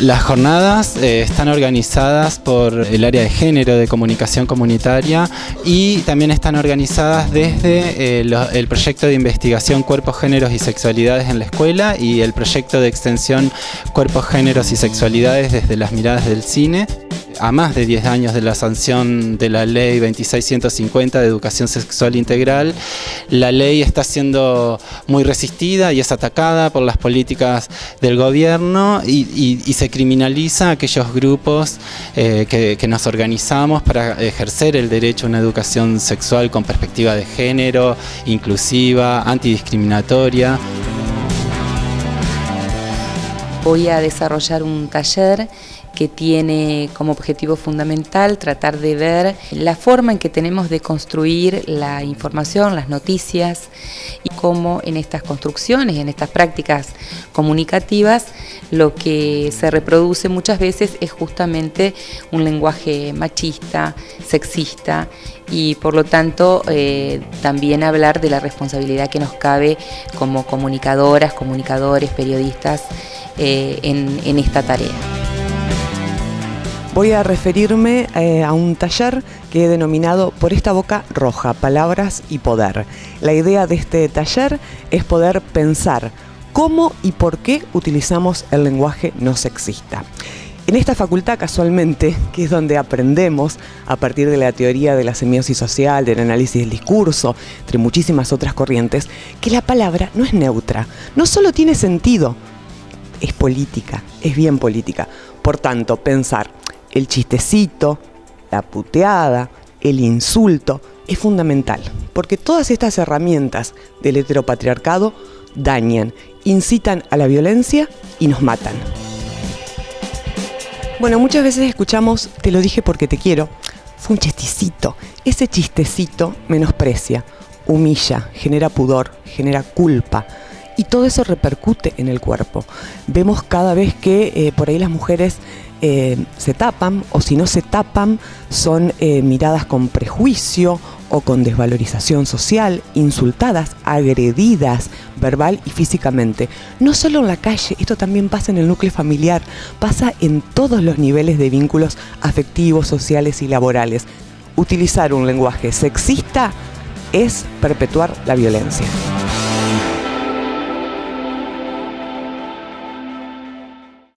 Las jornadas eh, están organizadas por el área de género de comunicación comunitaria y también están organizadas desde eh, el proyecto de investigación Cuerpos, Géneros y Sexualidades en la Escuela y el proyecto de extensión Cuerpos, Géneros y Sexualidades desde las miradas del cine a más de 10 años de la sanción de la ley 26150 de educación sexual integral, la ley está siendo muy resistida y es atacada por las políticas del gobierno y, se criminaliza a aquellos grupos eh, que nos organizamos para ejercer el derecho a una educación sexual con perspectiva de género, inclusiva, antidiscriminatoria. Voy a desarrollar un taller que tiene como objetivo fundamental tratar de ver la forma en que tenemos de construir la información, las noticias y cómo en estas construcciones, en estas prácticas comunicativas, lo que se reproduce muchas veces es justamente un lenguaje machista, sexista y por lo tanto eh, también hablar de la responsabilidad que nos cabe como comunicadoras, comunicadores, periodistas eh, en esta tarea voy a referirme eh, a un taller que he denominado Por esta boca roja, palabras y poder. La idea de este taller es poder pensar cómo y por qué utilizamos el lenguaje no sexista. En esta facultad, casualmente, que es donde aprendemos a partir de la teoría de la semiosis social, del análisis del discurso, entre muchísimas otras corrientes, que la palabra no es neutra, no solo tiene sentido, es política, es bien política. Por tanto, pensar el chistecito, la puteada, el insulto, es fundamental, porque todas estas herramientas del heteropatriarcado dañan, incitan a la violencia y nos matan. Bueno, muchas veces escuchamos, te lo dije porque te quiero, fue un chistecito. Ese chistecito menosprecia, humilla, genera pudor, genera culpa. Y todo eso repercute en el cuerpo. Vemos cada vez que eh, por ahí las mujeres eh, se tapan o si no se tapan son eh, miradas con prejuicio o con desvalorización social, insultadas, agredidas verbal y físicamente. No solo en la calle, esto también pasa en el núcleo familiar, pasa en todos los niveles de vínculos afectivos, sociales y laborales. Utilizar un lenguaje sexista es perpetuar la violencia.